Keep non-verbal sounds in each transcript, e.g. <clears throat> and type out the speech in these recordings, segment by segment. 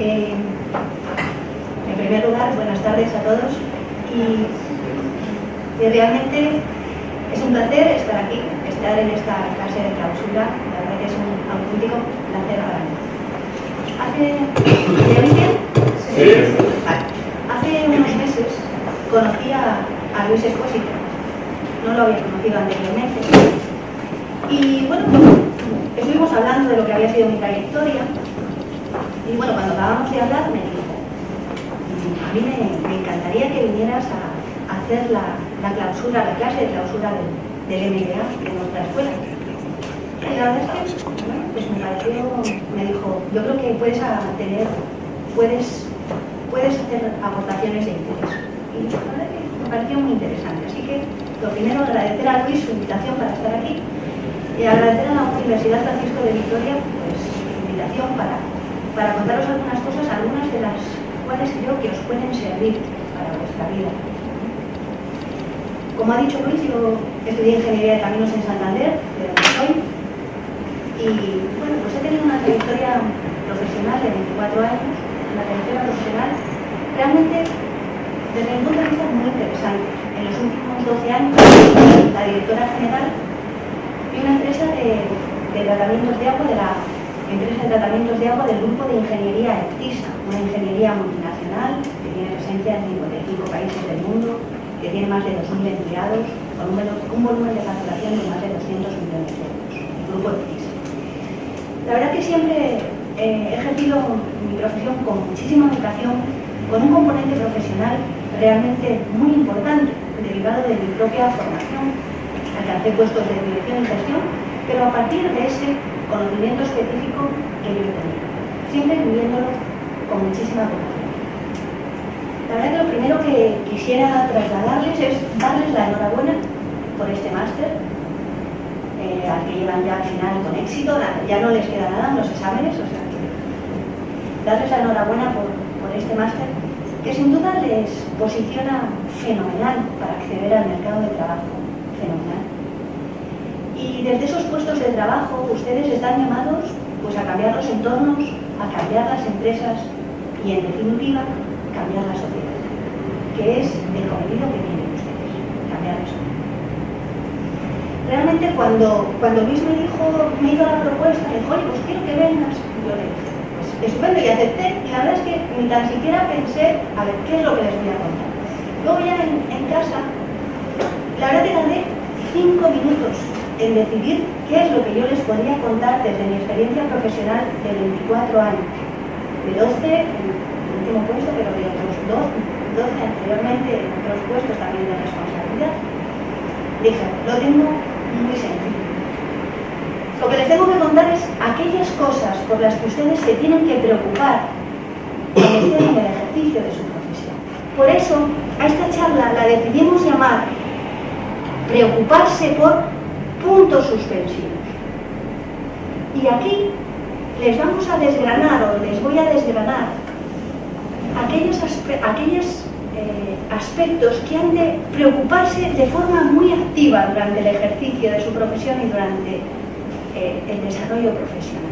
Eh, en primer lugar, buenas tardes a todos. Y, realmente es un placer estar aquí, estar en esta clase de clausura, la verdad que es un auténtico placer para mí. Hace, Sí. Hace unos meses conocí a, a Luis Esposito, no lo había conocido anteriormente, y bueno, estuvimos hablando de lo que había sido mi trayectoria, y bueno, cuando acabamos de hablar me dijo, a mí me, encantaría que vinieras a, hacer la, clausura, la clase de clausura del, del MBA de nuestra escuela. Y la verdad es que, pues me pareció, me dijo, yo creo que puedes tener, puedes, puedes hacer aportaciones de interés. Y la verdad que me pareció muy interesante. Así que, lo primero, agradecer a Luis su invitación para estar aquí y agradecer a la Universidad Francisco de Vitoria pues, su invitación para para contaros algunas cosas, algunas de las cuales creo que os pueden servir para vuestra vida. Como ha dicho Luis, yo estudié Ingeniería de Caminos en Santander, de donde soy, y bueno, pues he tenido una trayectoria profesional de 24 años, una trayectoria profesional realmente desde mi punto de vista muy interesante. En los últimos 12 años, la directora general de una empresa de, de tratamientos de agua de la empresa de tratamientos de agua del grupo de ingeniería EPTISA, una ingeniería multinacional que tiene presencia en 55 países del mundo, que tiene más de 2.000 empleados, con un, volumen de facturación de más de 200 millones de euros, el grupo EPTISA. La verdad que siempre eh, he ejercido mi profesión con muchísima educación, con un componente profesional realmente muy importante, derivado de mi propia formación, alcancé puestos de dirección y gestión, pero a partir de ese conocimiento específico que yo tenido, siempre viviéndolo con muchísima vocación. La verdad que lo primero que quisiera trasladarles es darles la enhorabuena por este máster, eh, al que llevan ya al final con éxito, ya no les queda nada en los exámenes, o sea que darles la enhorabuena por, por este máster, que sin duda les posiciona fenomenal para acceder al mercado de trabajo. Y desde esos puestos de trabajo ustedes están llamados pues, a cambiar los entornos, a cambiar las empresas y en definitiva cambiar la sociedad, que es el cometido que tienen ustedes, cambiar la sociedad. Realmente cuando, cuando Luis me dijo, me hizo la propuesta, me dijo, pues quiero que vengas, yo le dije, pues estupendo, y acepté, y la verdad es que ni tan siquiera pensé, a ver, ¿qué es lo que les voy a contar? Luego ya en, en casa, la verdad que tardé cinco minutos en decidir qué es lo que yo les podría contar desde mi experiencia profesional de 24 años. De 12 en el último puesto, pero de otros 12, 12 anteriormente en otros puestos también de responsabilidad. Dije, lo tengo muy sencillo. Lo que les tengo que contar es aquellas cosas por las que ustedes se tienen que preocupar cuando estén en el ejercicio de su profesión. Por eso, a esta charla la decidimos llamar preocuparse por puntos suspensivos. Y aquí les vamos a desgranar, o les voy a desgranar, aquellos, aquellos eh, aspectos que han de preocuparse de forma muy activa durante el ejercicio de su profesión y durante eh, el desarrollo profesional.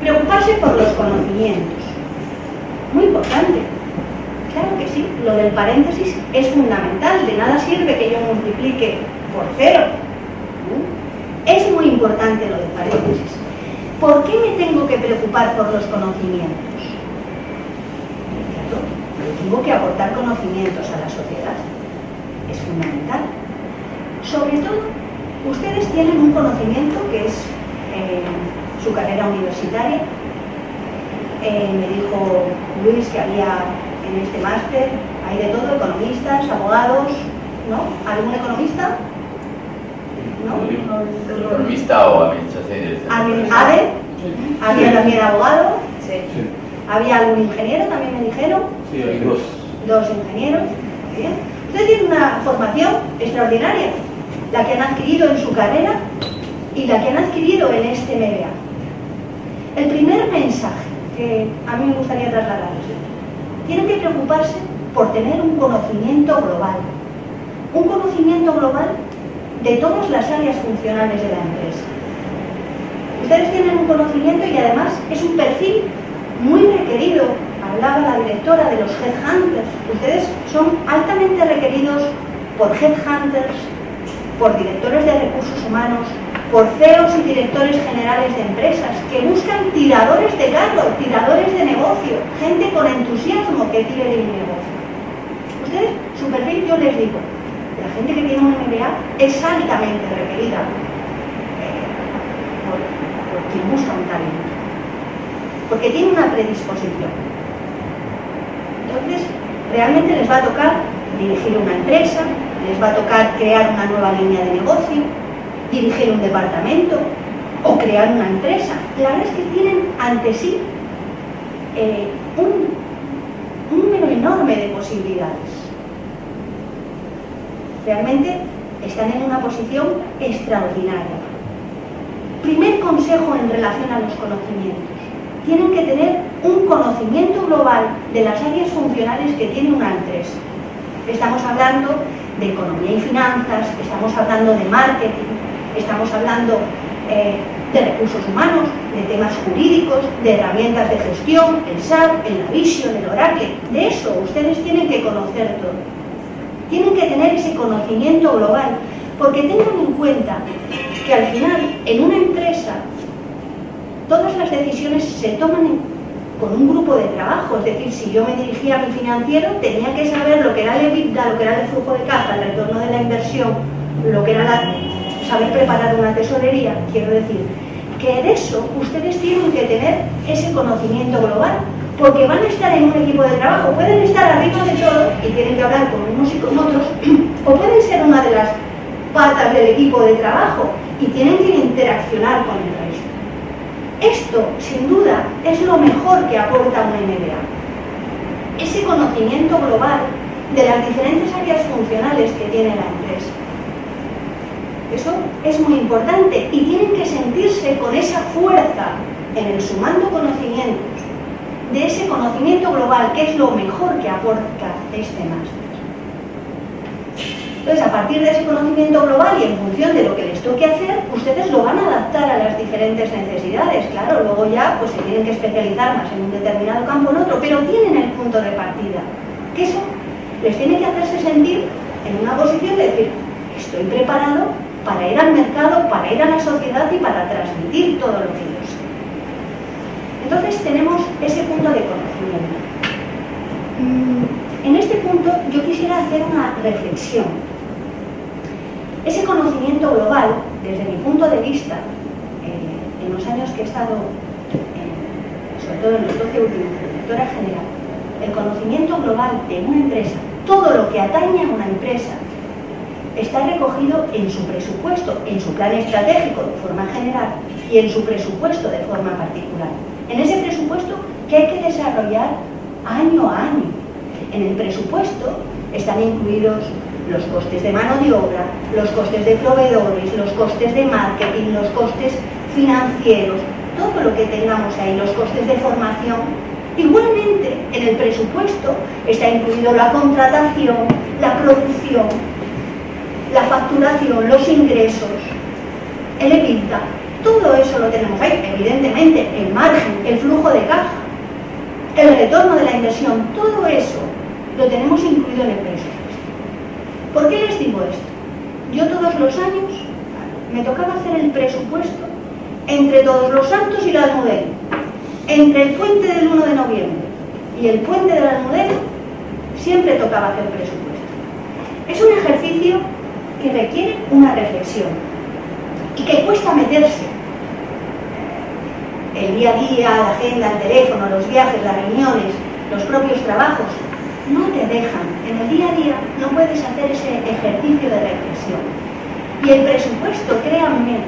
Preocuparse por los conocimientos. Muy importante. Claro que sí, lo del paréntesis es fundamental. De nada sirve que yo multiplique por cero muy importante lo de paréntesis. ¿Por qué me tengo que preocupar por los conocimientos? Claro, tengo que aportar conocimientos a la sociedad. Es fundamental. Sobre todo, ustedes tienen un conocimiento que es eh, su carrera universitaria. Eh, me dijo Luis que había en este máster, hay de todo, economistas, abogados, ¿no? ¿Algún economista? ¿No? Economista o administración. había también abogado, había algún ingeniero, también me dijeron. Sí, hay dos. Dos ingenieros. Bien. Ustedes tienen una formación extraordinaria, la que han adquirido en su carrera y la que han adquirido en este media. El primer mensaje que a mí me gustaría trasladarles, tienen que preocuparse por tener un conocimiento global. Un conocimiento global de todas las áreas funcionales de la empresa. Ustedes tienen un conocimiento y además es un perfil muy requerido, hablaba la directora de los headhunters, ustedes son altamente requeridos por headhunters, por directores de recursos humanos, por CEOs y directores generales de empresas que buscan tiradores de carro, tiradores de negocio, gente con entusiasmo que tire el negocio. Ustedes, su perfil, yo les digo, la gente que tiene un MBA es altamente requerida eh, por, quien busca un talento, porque tiene una predisposición. Entonces, realmente les va a tocar dirigir una empresa, les va a tocar crear una nueva línea de negocio, dirigir un departamento o crear una empresa. La verdad es que tienen ante sí eh, un número enorme de posibilidades. Realmente están en una posición extraordinaria. Primer consejo en relación a los conocimientos. Tienen que tener un conocimiento global de las áreas funcionales que tiene una empresa. Estamos hablando de economía y finanzas, estamos hablando de marketing, estamos hablando eh, de recursos humanos, de temas jurídicos, de herramientas de gestión, el SAP, el Navision, el Oracle. De eso ustedes tienen que conocer todo. Tienen que tener ese conocimiento global, porque tengan en cuenta que al final, en una empresa, todas las decisiones se toman con un grupo de trabajo, es decir, si yo me dirigía a mi financiero, tenía que saber lo que era el EBITDA, lo que era el flujo de caja, el retorno de la inversión, lo que era la saber preparar una tesorería, quiero decir, que de eso ustedes tienen que tener ese conocimiento global, porque van a estar en un equipo de trabajo, pueden estar arriba de todo y tienen que hablar con unos y con otros, <clears throat> o pueden ser una de las patas del equipo de trabajo y tienen que interaccionar con el resto. Esto, sin duda, es lo mejor que aporta una MBA. Ese conocimiento global de las diferentes áreas funcionales que tiene la empresa. Eso es muy importante y tienen que sentirse con esa fuerza en el sumando conocimientos, de ese conocimiento global, que es lo mejor que aporta este máster. Entonces, a partir de ese conocimiento global y en función de lo que les toque hacer, ustedes lo van a adaptar a las diferentes necesidades. Claro, luego ya pues, se tienen que especializar más en un determinado campo o en otro, pero tienen el punto de partida. Que eso les tiene que hacerse sentir en una posición de decir, estoy preparado para ir al mercado, para ir a la sociedad y para transmitir todo lo que yo. Entonces tenemos ese punto de conocimiento. Mm, en este punto yo quisiera hacer una reflexión. Ese conocimiento global, desde mi punto de vista, eh, en los años que he estado, sobre todo en los 12 últimos, directora general, el conocimiento global de una empresa, todo lo que atañe a una empresa, está recogido en su presupuesto, en su plan estratégico de forma general y en su presupuesto de forma particular. En ese presupuesto que hay que desarrollar año a año. En el presupuesto están incluidos los costes de mano de obra, los costes de proveedores, los costes de marketing, los costes financieros, todo lo que tengamos ahí, los costes de formación. Igualmente, en el presupuesto está incluido la contratación, la producción, la facturación, los ingresos, el EBITDA, todo eso lo tenemos ahí, evidentemente, el margen, el flujo de caja, el retorno de la inversión, todo eso lo tenemos incluido en el presupuesto. ¿Por qué les digo esto? Yo todos los años me tocaba hacer el presupuesto entre todos los santos y la almudena, entre el puente del 1 de noviembre y el puente de la almudena, siempre tocaba hacer presupuesto. Es un ejercicio que requiere una reflexión y que cuesta meterse. El día a día, la agenda, el teléfono, los viajes, las reuniones, los propios trabajos, no te dejan. En el día a día no puedes hacer ese ejercicio de reflexión. Y el presupuesto, créanme,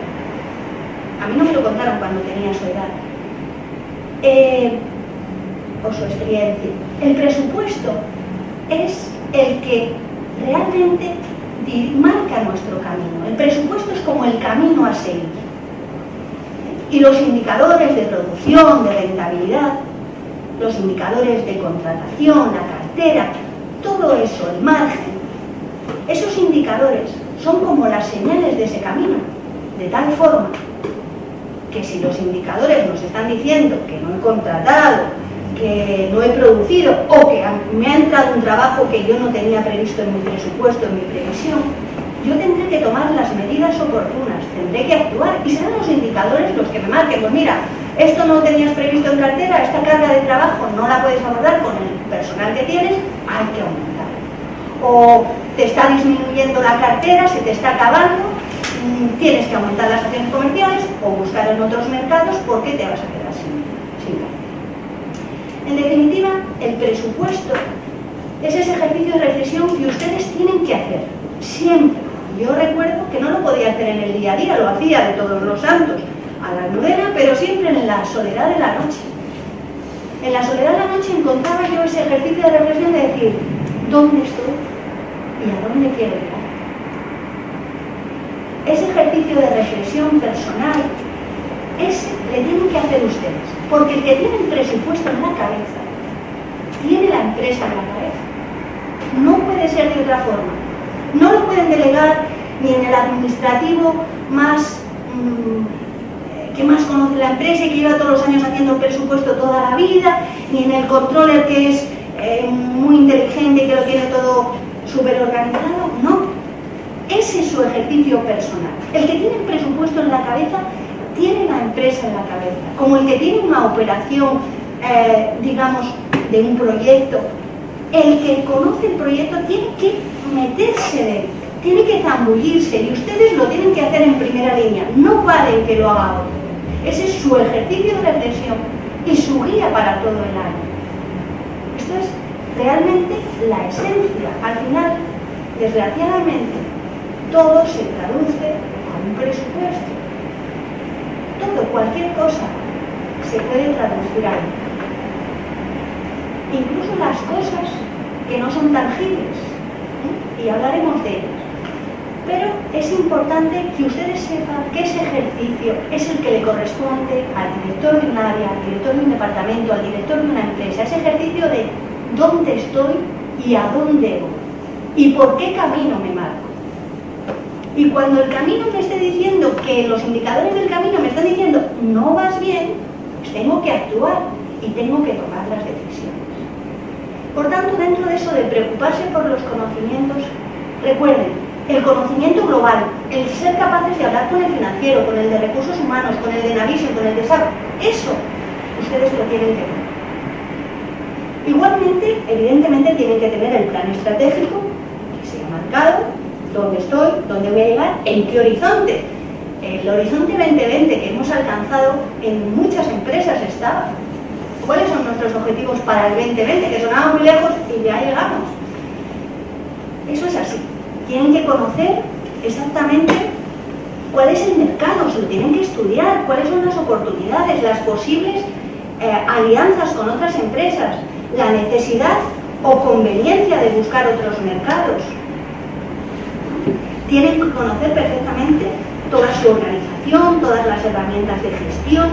a mí no me lo contaron cuando tenía su edad, eh, o su experiencia, el presupuesto es el que realmente marca nuestro camino. El presupuesto es como el camino a seguir. Y los indicadores de producción, de rentabilidad, los indicadores de contratación, la cartera, todo eso, el margen, esos indicadores son como las señales de ese camino, de tal forma que si los indicadores nos están diciendo que no he contratado, que no he producido o que me ha entrado un trabajo que yo no tenía previsto en mi presupuesto, en mi previsión, yo tendré que tomar las medidas oportunas, tendré que actuar y serán los indicadores los que me marquen. Pues mira, esto no tenías previsto en cartera, esta carga de trabajo no la puedes abordar con el personal que tienes, hay que aumentar. O te está disminuyendo la cartera, se te está acabando, tienes que aumentar las acciones comerciales o buscar en otros mercados porque te vas a quedar. En definitiva, el presupuesto es ese ejercicio de reflexión que ustedes tienen que hacer, siempre yo recuerdo que no lo podía hacer en el día a día, lo hacía de todos los santos, a la novena, pero siempre en la soledad de la noche. En la soledad de la noche encontraba yo ese ejercicio de reflexión de decir, ¿dónde estoy y a dónde quiero ir? Ese ejercicio de reflexión personal, ese le tienen que hacer ustedes, porque el que tiene el presupuesto en la cabeza, tiene la empresa en la cabeza. No puede ser de otra forma no lo pueden delegar ni en el administrativo más mm, que más conoce la empresa y que lleva todos los años haciendo presupuesto toda la vida, ni en el controller que es eh, muy inteligente y que lo tiene todo súper organizado, no. Ese es su ejercicio personal. El que tiene el presupuesto en la cabeza tiene la empresa en la cabeza, como el que tiene una operación, eh, digamos, de un proyecto. El que conoce el proyecto tiene que meterse de tiene que zambullirse y ustedes lo tienen que hacer en primera línea, no vale que lo haga otro. Ese es su ejercicio de reflexión y su guía para todo el año. Esto es realmente la esencia. Al final, desgraciadamente, todo se traduce a un presupuesto. Todo, cualquier cosa, se puede traducir a Incluso las cosas que no son tangibles y hablaremos de ellos. Pero es importante que ustedes sepan que ese ejercicio es el que le corresponde al director de un área, al director de un departamento, al director de una empresa. Ese ejercicio de dónde estoy y a dónde voy. Y por qué camino me marco. Y cuando el camino me esté diciendo que los indicadores del camino me están diciendo no vas bien, pues tengo que actuar y tengo que tomar las decisiones. Por tanto, dentro de eso de preocuparse por los conocimientos, recuerden, el conocimiento global, el ser capaces de hablar con el financiero, con el de recursos humanos, con el de Navision, con el de SAP, eso ustedes lo tienen que tener. Igualmente, evidentemente, tienen que tener el plan estratégico que se ha marcado, dónde estoy, dónde voy a llegar, en qué horizonte. El horizonte 2020 que hemos alcanzado en muchas empresas está cuáles son nuestros objetivos para el 2020, que sonaban muy lejos y ya llegamos. Eso es así. Tienen que conocer exactamente cuál es el mercado, se lo tienen que estudiar, cuáles son las oportunidades, las posibles eh, alianzas con otras empresas, la necesidad o conveniencia de buscar otros mercados. Tienen que conocer perfectamente toda su organización, todas las herramientas de gestión,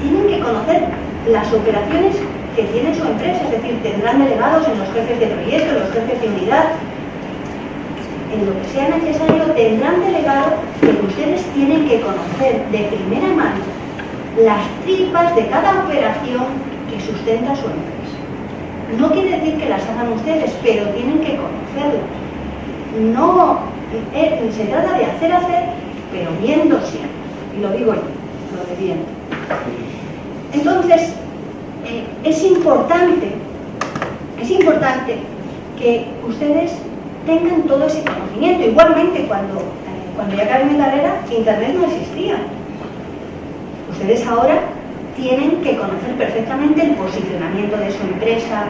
tienen que conocer las operaciones que tiene su empresa, es decir, tendrán delegados en los jefes de proyecto, en los jefes de unidad, en lo que sea necesario, tendrán delegado que ustedes tienen que conocer de primera mano las tripas de cada operación que sustenta su empresa. No quiere decir que las hagan ustedes, pero tienen que conocerlas. No se trata de hacer hacer, pero viendo siempre. Y lo digo yo, lo de viendo. Entonces, eh, es importante, es importante que ustedes tengan todo ese conocimiento. Igualmente, cuando, eh, cuando ya acabé mi carrera, Internet no existía. Ustedes ahora tienen que conocer perfectamente el posicionamiento de su empresa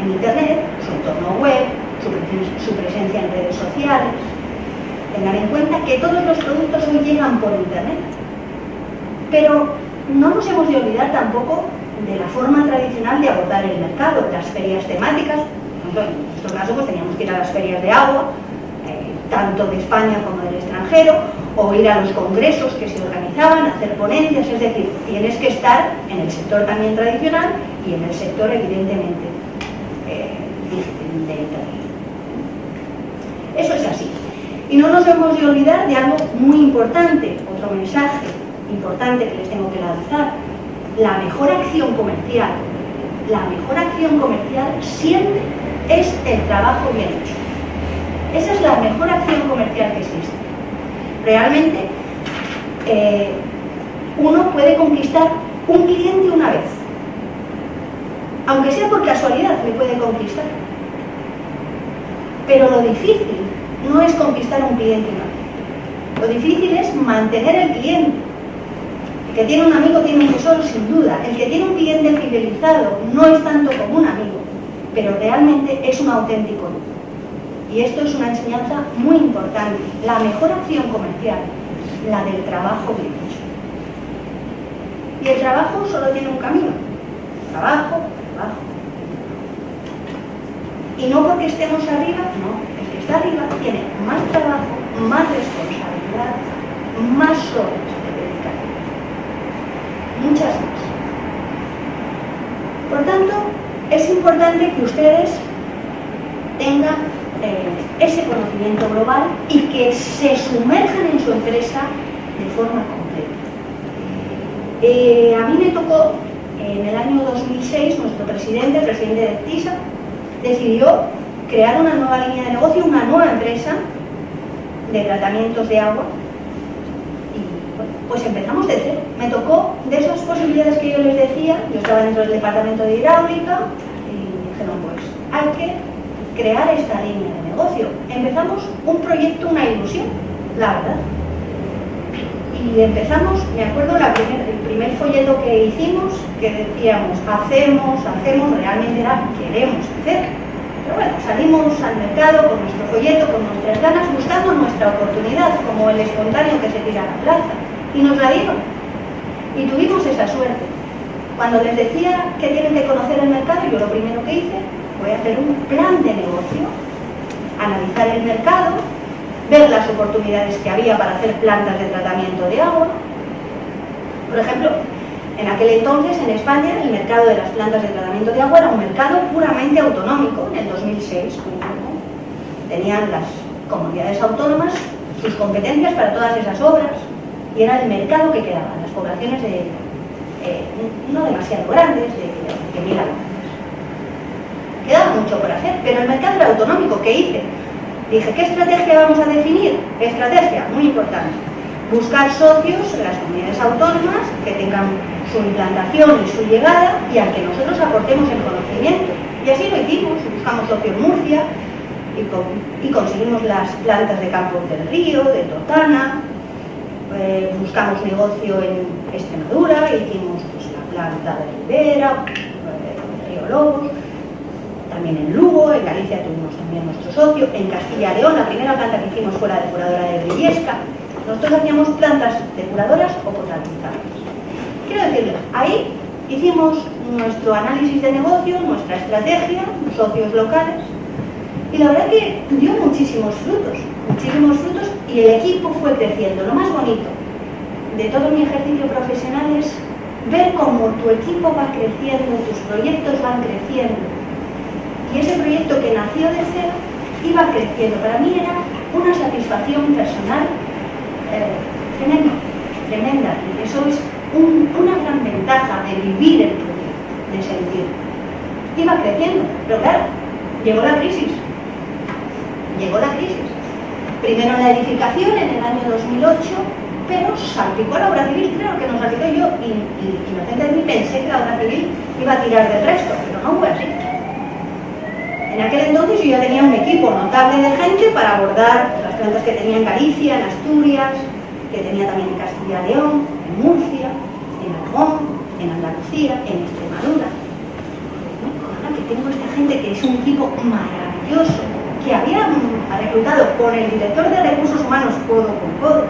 en Internet, su entorno web, su, presencia en redes sociales. Tengan en cuenta que todos los productos hoy llegan por Internet. Pero no nos hemos de olvidar tampoco de la forma tradicional de abordar el mercado, las ferias temáticas. En nuestro caso pues teníamos que ir a las ferias de agua, eh, tanto de España como del extranjero, o ir a los congresos que se organizaban, hacer ponencias, es decir, tienes que estar en el sector también tradicional y en el sector evidentemente eh, de Internet. Eso es así. Y no nos hemos de olvidar de algo muy importante, otro mensaje importante que les tengo que lanzar. La mejor acción comercial la mejor acción comercial siempre es el trabajo bien hecho. Esa es la mejor acción comercial que existe. Realmente, eh, uno puede conquistar un cliente una vez. Aunque sea por casualidad, le puede conquistar. Pero lo difícil no es conquistar un cliente vez. Lo difícil es mantener el cliente. El que tiene un amigo tiene un tesoro sin duda. El que tiene un cliente fidelizado no es tanto como un amigo, pero realmente es un auténtico. Y esto es una enseñanza muy importante. La mejor acción comercial, la del trabajo bien hecho. Y el trabajo solo tiene un camino. Trabajo, trabajo. Y no porque estemos arriba, no. Está arriba tiene más trabajo, más responsabilidad, más horas de dedicar. Muchas más. Por tanto, es importante que ustedes tengan eh, ese conocimiento global y que se sumerjan en su empresa de forma completa. Eh, a mí me tocó, en el año 2006, nuestro presidente, el presidente de TISA, decidió crear una nueva línea de negocio, una nueva empresa de tratamientos de agua. Y pues empezamos de cero. Me tocó de esas posibilidades que yo les decía, yo estaba dentro del departamento de hidráulica y dijeron, pues hay que crear esta línea de negocio. Empezamos un proyecto, una ilusión, la verdad y empezamos, me acuerdo el primer folleto que hicimos, que decíamos, hacemos, hacemos, realmente era, queremos hacer. Bueno, salimos al mercado con nuestro folleto, con nuestras ganas, buscando nuestra oportunidad, como el espontáneo que se tira a la plaza. Y nos la dieron. Y tuvimos esa suerte. Cuando les decía que tienen que conocer el mercado, yo lo primero que hice fue hacer un plan de negocio, analizar el mercado, ver las oportunidades que había para hacer plantas de tratamiento de agua. Por ejemplo, en aquel entonces en España el mercado de las plantas de tratamiento de agua era un mercado puramente autonómico, en el 2006. Tenían las comunidades autónomas sus competencias para todas esas obras y era el mercado que quedaba, las poblaciones de, eh, no demasiado grandes, de, de mil habitantes. Quedaba mucho por hacer, pero el mercado era autonómico. ¿Qué hice? Dije, ¿qué estrategia vamos a definir? Estrategia, muy importante. Buscar socios en las comunidades autónomas que tengan su implantación y su llegada y al que nosotros aportemos el conocimiento. Y así lo hicimos, buscamos socios Murcia y, conseguimos las plantas de Campos del Río, de Totana, eh, buscamos negocio en Extremadura, hicimos pues, la planta de Rivera, eh, Río Lobos, también en Lugo, en Galicia tuvimos también nuestro socio, en Castilla y León la primera planta que hicimos fue la depuradora de Briviesca. Nosotros hacíamos plantas depuradoras o potabilizadas. Quiero decirles, ahí hicimos nuestro análisis de negocio, nuestra estrategia, socios locales, y la verdad que dio muchísimos frutos, muchísimos frutos, y el equipo fue creciendo. Lo más bonito de todo mi ejercicio profesional es ver cómo tu equipo va creciendo, tus proyectos van creciendo, y ese proyecto que nació de cero iba creciendo. Para mí era una satisfacción personal tremenda, tremenda. Y eso es una gran ventaja de vivir el proyecto, de sentir. Iba creciendo, pero claro, llegó la crisis. Llegó la crisis. Primero la edificación en el año 2008, pero salpicó la obra civil, creo que nos salpicó yo, y, y mí pensé que la obra civil iba a tirar del resto, pero no fue así. En aquel entonces yo ya tenía un equipo notable de gente para abordar las plantas que tenía en Galicia, en Asturias, que tenía también en Castilla y León, en Murcia, en Aragón, en Andalucía, en Extremadura. Que tengo esta gente que es un equipo maravilloso, que había reclutado con el director de recursos humanos codo con codo.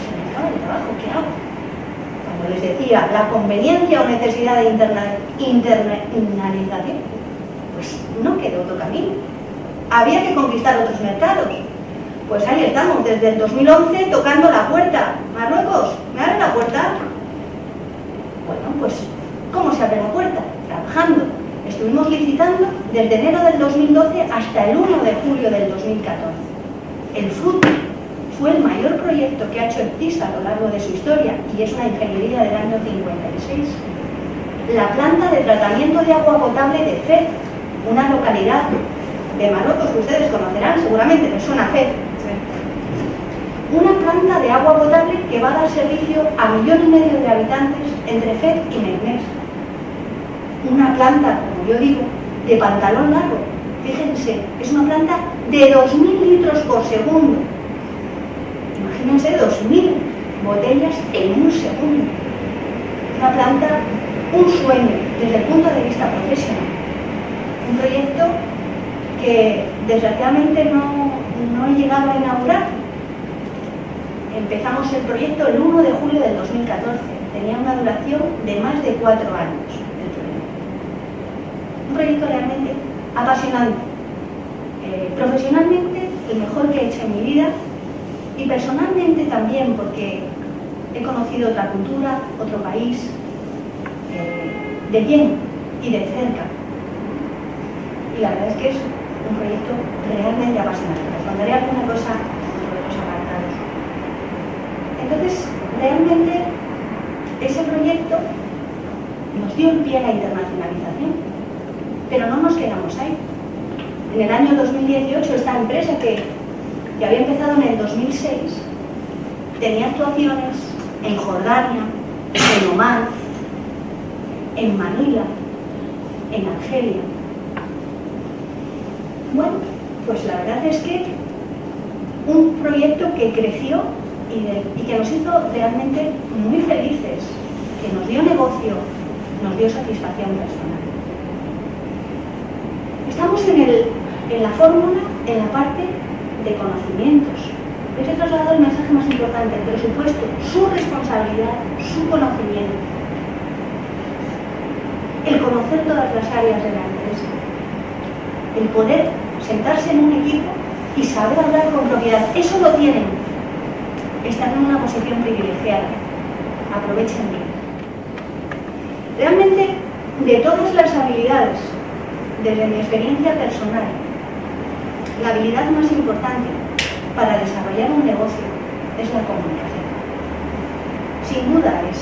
Se me acaba el trabajo, ¿qué hago? Les decía, la conveniencia o necesidad de internalización, pues no quedó otro camino. Había que conquistar otros mercados. Pues ahí estamos, desde el 2011 tocando la puerta. Marruecos, ¿me abre la puerta? Bueno, pues, ¿cómo se abre la puerta? Trabajando. Estuvimos licitando desde enero del 2012 hasta el 1 de julio del 2014. El fruto fue el mayor proyecto que ha hecho el TISA a lo largo de su historia y es una ingeniería del año 56. la planta de tratamiento de agua potable de Fez, una localidad de Marruecos que ustedes conocerán, seguramente les suena Fez. Una planta de agua potable que va a dar servicio a millón y medio de habitantes entre Fez y Meknès. Una planta, como yo digo, de pantalón largo. Fíjense, es una planta de 2.000 litros por segundo. Imagínense 2.000 botellas en un segundo. Una planta, un sueño desde el punto de vista profesional. Un proyecto que desgraciadamente no, no he llegado a inaugurar. Empezamos el proyecto el 1 de julio del 2014. Tenía una duración de más de cuatro años el proyecto. Un proyecto realmente apasionante. Eh, profesionalmente, el mejor que he hecho en mi vida y personalmente también porque he conocido otra cultura, otro país, eh, de bien y de cerca. Y la verdad es que es un proyecto realmente apasionante. Les alguna cosa sobre los apartados. Entonces, realmente ese proyecto nos dio el pie a la internacionalización, pero no nos quedamos ahí. En el año 2018 esta empresa que, que había empezado en el 2006 tenía actuaciones en Jordania, en Oman, en Manila, en Argelia. Bueno, pues la verdad es que un proyecto que creció y, y, que nos hizo realmente muy felices, que nos dio negocio, nos dio satisfacción personal. Estamos en, el, en la fórmula, en la parte de conocimientos. Les he trasladado el mensaje más importante, el presupuesto, su responsabilidad, su conocimiento. El conocer todas las áreas de la empresa. El poder sentarse en un equipo y saber hablar con propiedad. Eso lo tienen. Están en una posición privilegiada. Aprovechen bien. Realmente, de todas las habilidades, desde mi experiencia personal, la habilidad más importante para desarrollar un negocio es la comunicación. Sin duda es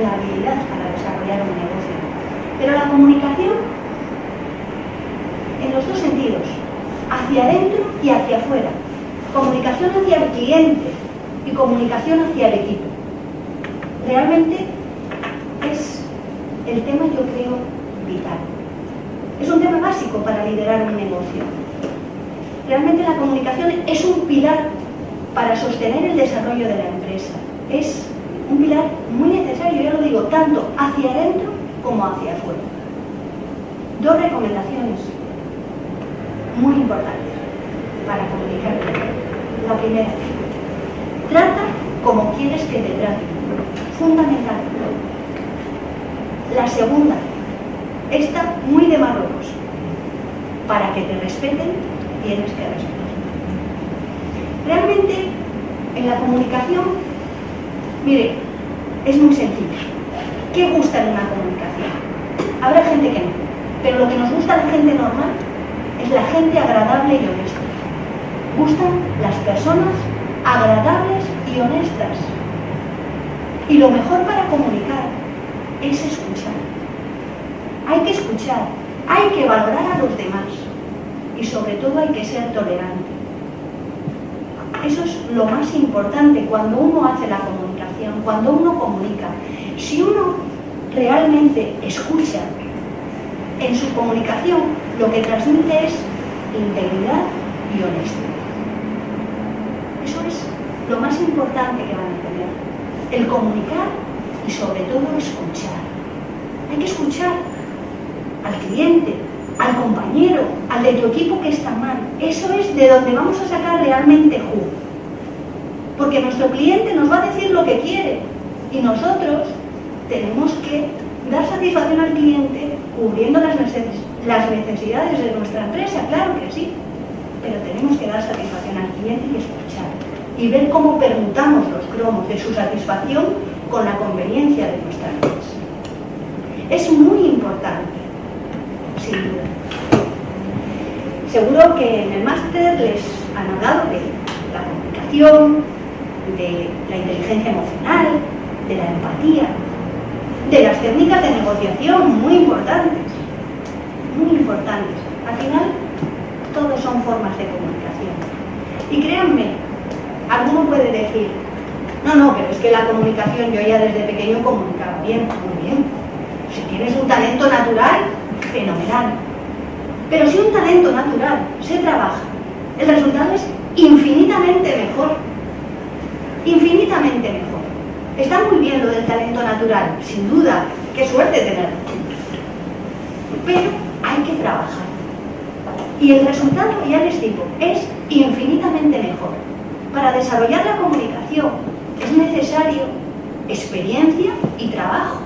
la habilidad para desarrollar un negocio. Pero la comunicación en los dos sentidos, hacia adentro y hacia afuera. Comunicación hacia el cliente y comunicación hacia el equipo. Realmente es el tema, yo creo, vital. Es un tema básico para liderar un negocio. Realmente la comunicación es un pilar para sostener el desarrollo de la empresa. Es un pilar muy necesario, ya lo digo, tanto hacia adentro como hacia afuera. Dos recomendaciones muy importantes para comunicar. La primera, trata como quieres que te traten. Fundamental. La segunda, esta muy de Marruecos. Para que te respeten, tienes que respetar. Realmente, en la comunicación, mire, es muy sencillo. ¿Qué gusta en una comunicación? Habrá gente que no, pero lo que nos gusta a la gente normal es la gente agradable y honesta. Gustan las personas agradables y honestas. Y lo mejor para comunicar es escuchar. Hay que escuchar, hay que valorar a los demás y sobre todo hay que ser tolerante. Eso es lo más importante cuando uno hace la comunicación, cuando uno comunica. Si uno realmente escucha en su comunicación lo que transmite es integridad y honestidad. Eso es lo más importante que van a tener. El comunicar y sobre todo escuchar. Hay que escuchar al cliente, al compañero, al de tu equipo que está mal. Eso es de donde vamos a sacar realmente jugo. Porque nuestro cliente nos va a decir lo que quiere y nosotros tenemos que dar satisfacción al cliente cubriendo las necesidades de nuestra empresa, claro que sí, pero tenemos que dar satisfacción al cliente y escuchar y ver cómo permutamos los cromos de su satisfacción con la conveniencia de nuestra empresa. Es muy importante, sin duda. Seguro que en el máster les han hablado de la comunicación, de la inteligencia emocional, de la empatía. de las técnicas de negociación, muy importantes, muy importantes. Al final, todos son formas de comunicación. Y créanme, alguno puede decir, no, no, pero es que la comunicación, yo ya desde pequeño comunicaba bien, muy bien. Si tienes un talento natural, fenomenal. Pero si un talento natural se trabaja, el resultado es infinitamente mejor. Infinitamente mejor. Está muy bien lo del talento natural, sin duda, qué suerte tenerlo. Pero hay que trabajar. Y el resultado, ya les digo, es infinitamente mejor. Para desarrollar la comunicación es necesario experiencia y trabajo,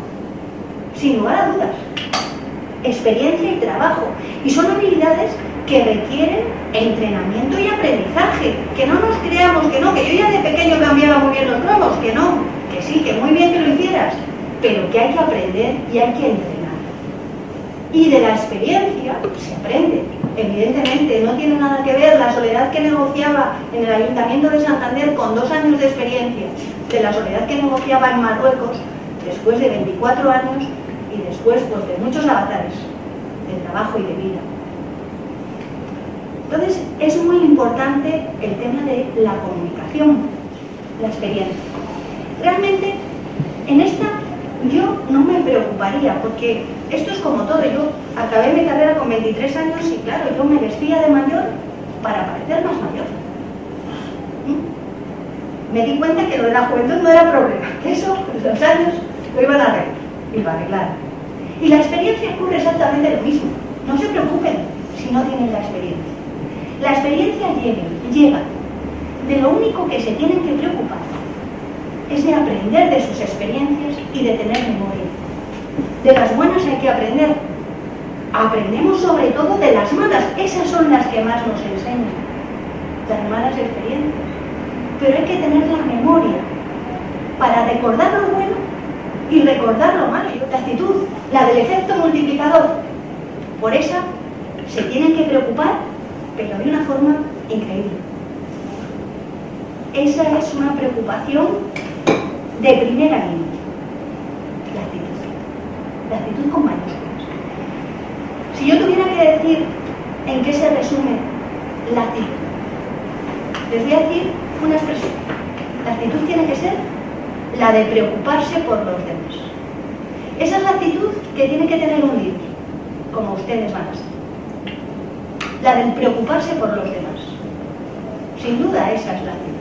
sin lugar a dudas. Experiencia y trabajo. Y son habilidades que requieren entrenamiento y aprendizaje. Que no nos creamos que no, que yo ya de pequeño cambiaba muy bien los cromos, que no, que sí, que muy bien que lo hicieras, pero que hay que aprender y hay que entrenar. Y de la experiencia se aprende. Evidentemente, no tiene nada que ver la soledad que negociaba en el Ayuntamiento de Santander con dos años de experiencia de la soledad que negociaba en Marruecos después de 24 años pues, de muchos avatares de trabajo y de vida. Entonces, es muy importante el tema de la comunicación, la experiencia. Realmente, en esta yo no me preocuparía, porque esto es como todo. Yo acabé mi carrera con 23 años y claro, yo me vestía de mayor para parecer más mayor. ¿Mm? Me di cuenta que lo de la juventud no era problema, <laughs> que eso, los años, lo iban a arreglar, iba a arreglar. Y la experiencia ocurre exactamente lo mismo. No se preocupen si no tienen la experiencia. La experiencia llega, llega. De lo único que se tienen que preocupar es de aprender de sus experiencias y de tener memoria. De las buenas hay que aprender. Aprendemos sobre todo de las malas. Esas son las que más nos enseñan. Las malas experiencias. Pero hay que tener la memoria para recordar lo bueno y recordar lo malo. La actitud, la del efecto multiplicador. Por esa se tienen que preocupar, pero de una forma increíble. Esa es una preocupación de primera línea. La actitud. La actitud con mayúsculas. Si yo tuviera que decir en qué se resume la actitud, les voy a decir una expresión. La actitud tiene que ser la de preocuparse por los demás. Esa es la actitud que tiene que tener un líder, como ustedes van a ser. La del preocuparse por los demás. Sin duda esa es la actitud.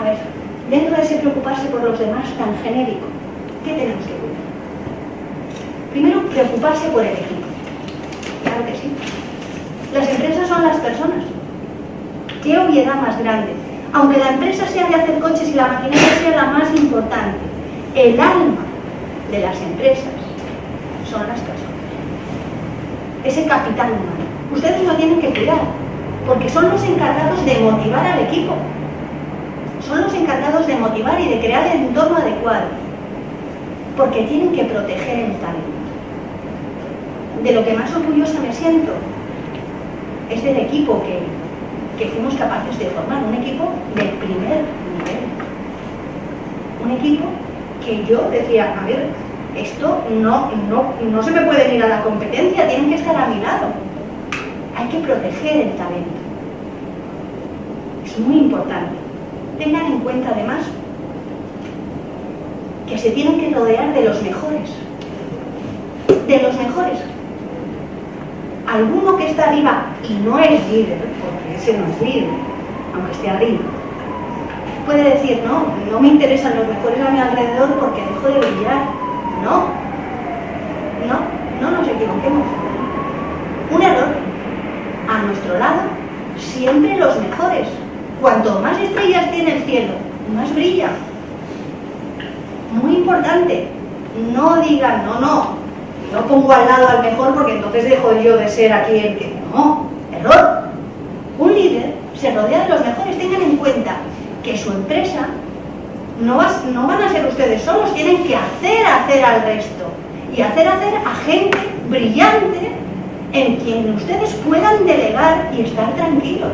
A ver, dentro de ese preocuparse por los demás tan genérico, ¿qué tenemos que cuidar? Primero, preocuparse por el equipo. Claro que sí. Las empresas son las personas. ¿Qué obviedad más grande? Aunque la empresa sea de hacer coches y la maquinaria sea la más importante, el alma de las empresas son las personas. Ese capital humano. Ustedes lo tienen que cuidar, porque son los encargados de motivar al equipo son los encargados de motivar y de crear el entorno adecuado, porque tienen que proteger el talento. De lo que más orgullosa me siento es del equipo que, que fuimos capaces de formar, un equipo del primer nivel. Un equipo que yo decía, a ver, esto no, no, no se me puede ir a la competencia, tienen que estar a mi lado. Hay que proteger el talento. Es muy importante. Tengan en cuenta además que se tienen que rodear de los mejores. De los mejores. Alguno que está arriba y no es líder, porque ese no es líder, aunque esté arriba, puede decir, no, no me interesan los mejores a mi alrededor porque dejo de brillar. No, no, no nos equivoquemos. Un error. A nuestro lado, siempre los mejores. Cuanto más estrellas tiene el cielo, más brilla. Muy importante, no digan, no, no, no pongo al lado al mejor porque entonces dejo yo de ser aquí el que... No, error. Un líder se rodea de los mejores. Tengan en cuenta que su empresa no, no van a ser ustedes solos, tienen que hacer hacer al resto. Y hacer hacer a gente brillante en quien ustedes puedan delegar y estar tranquilos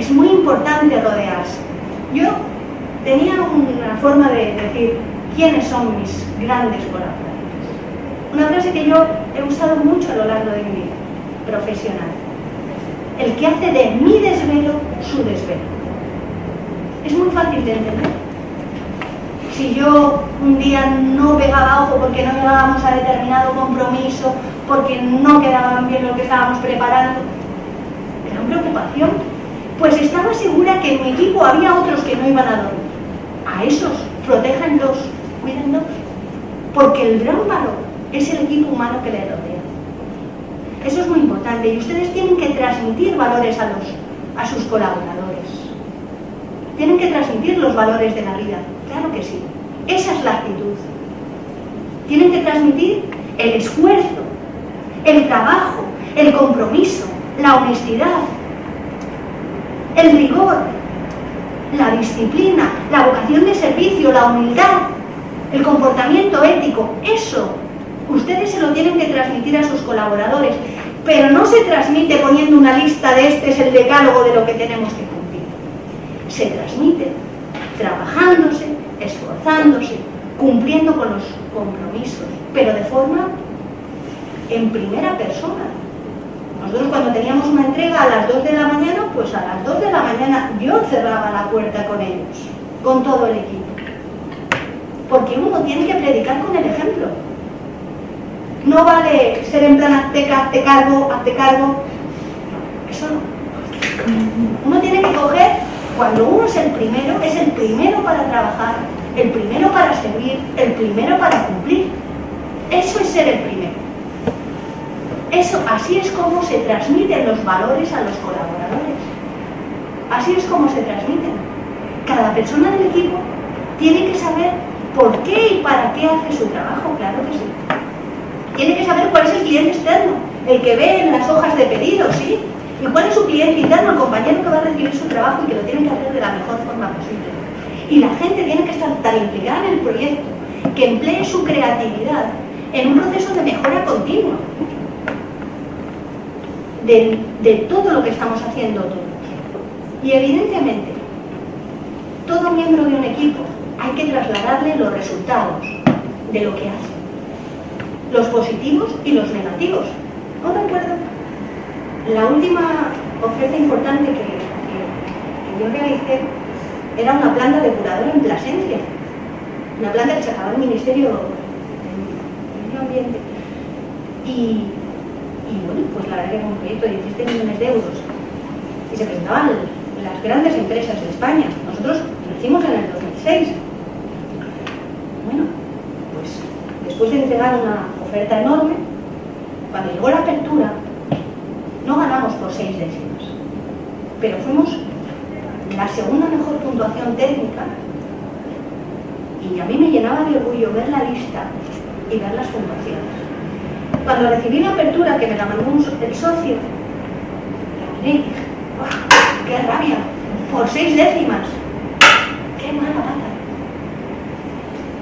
es muy importante rodearse. Yo tenía una forma de decir quiénes son mis grandes colaboradores. Una frase que yo he usado mucho a lo largo de mi vida profesional. El que hace de mi desvelo su desvelo. Es muy fácil de entender. Si yo un día no pegaba ojo porque no llegábamos a determinado compromiso, porque no quedaban bien lo que estábamos preparando, era una preocupación. Pues estaba segura que en mi equipo había otros que no iban a dormir. A esos, protéjanlos, cuídenlos, porque el gran es el equipo humano que le rodea. Eso es muy importante y ustedes tienen que transmitir valores a, los, a sus colaboradores. Tienen que transmitir los valores de la vida, claro que sí. Esa es la actitud. Tienen que transmitir el esfuerzo, el trabajo, el compromiso, la honestidad, el rigor, la disciplina, la vocación de servicio, la humildad, el comportamiento ético. Eso ustedes se lo tienen que transmitir a sus colaboradores, pero no se transmite poniendo una lista de este es el decálogo de lo que tenemos que cumplir. Se transmite trabajándose, esforzándose, cumpliendo con los compromisos, pero de forma en primera persona. Nosotros cuando teníamos una entrega a las 2 de la mañana, pues a las 2 de la mañana yo cerraba la puerta con ellos, con todo el equipo. Porque uno tiene que predicar con el ejemplo. No vale ser en plan hazte, cargo, hazte cargo. Eso no. Uno tiene que coger, cuando uno es el primero, es el primero para trabajar, el primero para servir, el primero para cumplir. Eso es ser el primero. Eso, así es como se transmiten los valores a los colaboradores. Así es como se transmiten. Cada persona del equipo tiene que saber por qué y para qué hace su trabajo, claro que sí tiene que saber cuál es el cliente externo, el que ve en las hojas de pedido, ¿sí? Y cuál es su cliente interno, el compañero que va a recibir su trabajo y que lo tiene que hacer de la mejor forma posible. Y la gente tiene que estar tan implicada en el proyecto que emplee su creatividad en un proceso de mejora continua de, de todo lo que estamos haciendo todos. Y evidentemente, todo miembro de un equipo hay que trasladarle los resultados de lo que hace los positivos y los negativos. No recuerdo. La última oferta importante que, yo realicé era una planta depuradora en Plasencia, una planta que sacaba el Ministerio del Medio Ambiente. Y, bueno, pues la verdad que era un proyecto de 17 millones de euros. Y se presentaban las grandes empresas de España. Nosotros nacimos en el 2006. Bueno, después de entregar una oferta enorme, cuando llegó la apertura, no ganamos por seis décimas, pero fuimos la segunda mejor puntuación técnica y a mí me llenaba de orgullo ver la lista y ver las puntuaciones. Cuando recibí la apertura, que me la mandó el socio, la miré y dije, ¡qué rabia! Por seis décimas. ¡Qué mala pata!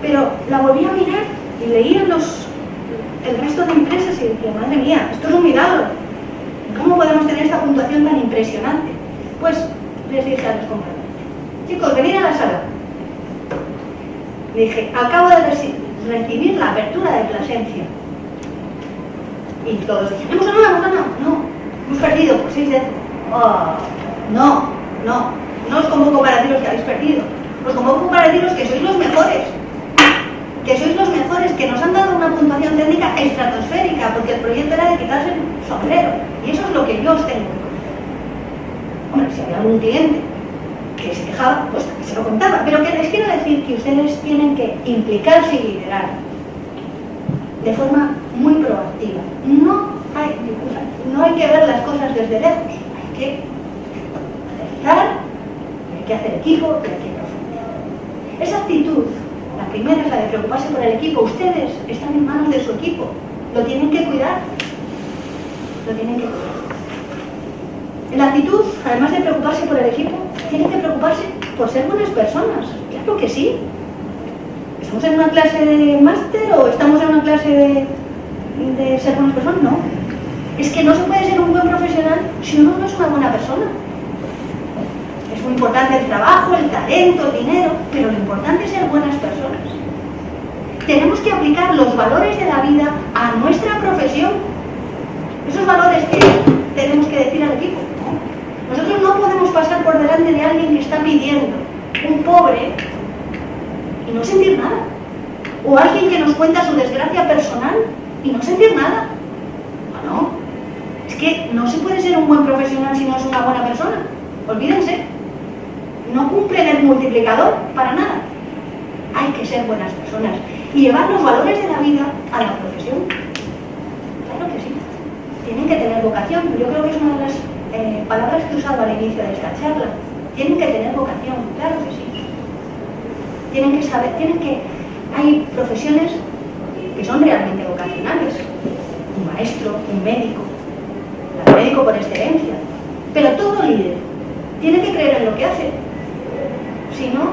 Pero la volví a mirar y leía los el resto de empresas y decía, madre mía, esto es un milagro. ¿Cómo podemos tener esta puntuación tan impresionante? Pues les dije a los compañeros, chicos, venid a la sala. Dije, acabo de recibir la apertura de Plasencia. Y todos dijeron, hemos ganado, hemos ganado. No, hemos perdido por seis décimos. Oh, no, no, no os convoco para deciros que habéis perdido. Os convoco para deciros que sois los mejores que sois los mejores, que nos han dado una puntuación técnica estratosférica, porque el proyecto era de quitarse el sombrero. Y eso es lo que yo os tengo. Hombre, si había algún cliente que se quejaba, pues se lo contaba. Pero que les quiero decir que ustedes tienen que implicarse y liderar de forma muy proactiva. No hay, no hay que ver las cosas desde lejos, hay que aterrizar, hay que hacer equipo, hay que profundizar. Esa actitud la primera es la de preocuparse por el equipo. Ustedes están en manos de su equipo. Lo tienen que cuidar. Lo tienen que cuidar. La actitud, además de preocuparse por el equipo, tienen que preocuparse por ser buenas personas. Claro que sí. ¿Estamos en una clase de máster o estamos en una clase de, de ser buenas personas? No. Es que no se puede ser un buen profesional si uno no es una buena persona. Es muy importante el trabajo, el talento, el dinero, pero lo importante es ser buenas personas. Tenemos que aplicar los valores de la vida a nuestra profesión. Esos valores que tenemos que decir al equipo. Nosotros no podemos pasar por delante de alguien que está pidiendo, un pobre, y no sentir nada. O alguien que nos cuenta su desgracia personal y no sentir nada. No, es que no se puede ser un buen profesional si no es una buena persona. Olvídense. No cumplen el multiplicador para nada. Hay que ser buenas personas y llevar los valores de la vida a la profesión. Claro que sí. Tienen que tener vocación. Yo creo que es una de las eh, palabras que he usado al inicio de esta charla. Tienen que tener vocación, claro que sí. Tienen que saber, tienen que... Hay profesiones que son realmente vocacionales. Un maestro, un médico, el médico por excelencia. Pero todo líder tiene que creer en lo que hace. Si no,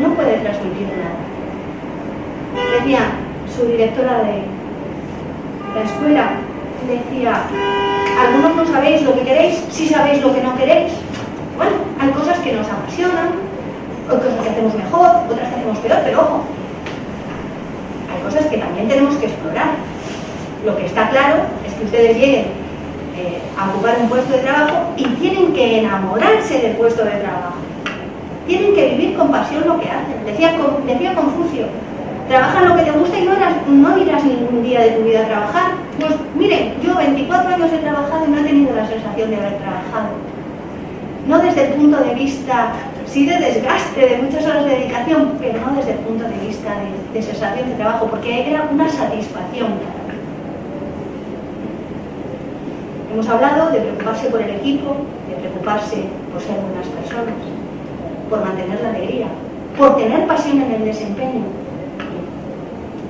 no puede transmitir nada. Decía su directora de la escuela, decía, algunos no sabéis lo que queréis, sí sabéis lo que no queréis. Bueno, hay cosas que nos apasionan, hay cosas que hacemos mejor, otras que hacemos peor, pero ojo, hay cosas que también tenemos que explorar. Lo que está claro es que ustedes lleguen eh, a ocupar un puesto de trabajo y tienen que enamorarse del puesto de trabajo. Tienen que vivir con pasión lo que hacen. Decía, Confucio, trabaja lo que te gusta y no, no irás ningún día de tu vida a trabajar. Pues miren, yo 24 años he trabajado y no he tenido la sensación de haber trabajado. No desde el punto de vista, sí de desgaste, de muchas horas de dedicación, pero no desde el punto de vista de, de sensación de trabajo, porque era una satisfacción Hemos hablado de preocuparse por el equipo, de preocuparse por ser buenas personas, por mantener la alegría, por tener pasión en el desempeño,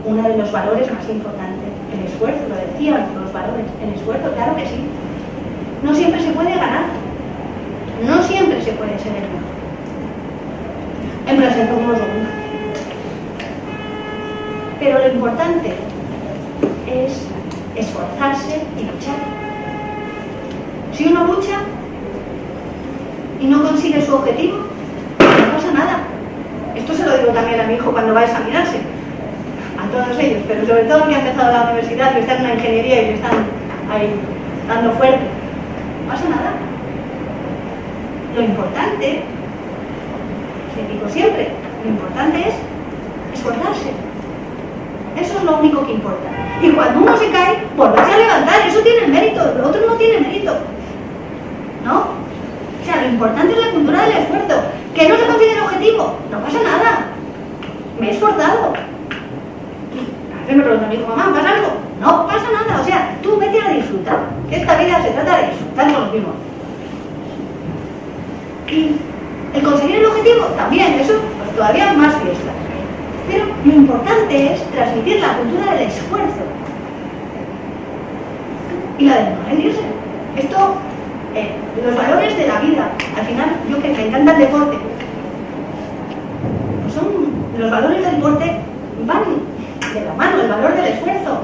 uno de los valores más importantes, el esfuerzo, lo decían los valores, el esfuerzo, claro que sí. No siempre se puede ganar, no siempre se puede ser el mejor. En presente como Pero lo importante es esforzarse y luchar. Si uno lucha y no consigue su objetivo, nada. Esto se lo digo también a mi hijo cuando va a examinarse todos ellos, pero sobre todo que han empezado la universidad, que están en la ingeniería y que están ahí dando fuerte. No pasa nada. Lo importante, se digo siempre, lo importante es esforzarse. Eso es lo único que importa. Y cuando uno se cae, volverse a levantar, eso tiene mérito, lo otro no tiene mérito. ¿No? O sea, lo importante es la cultura del esfuerzo. Que no se consigue el objetivo, no pasa nada. Me he esforzado me pregunta mi hijo, mamá, ¿pasa algo? No pasa nada, o sea, tú vete a disfrutar. Que esta vida se trata de disfrutar con los mismos. Y el conseguir el objetivo, también, eso, pues todavía más fiesta. Pero lo importante es transmitir la cultura del esfuerzo y la de no rendirse. Esto, eh, los valores de la vida, al final, yo que me encanta el deporte, pues son, los valores del deporte van de la mano, el valor del esfuerzo.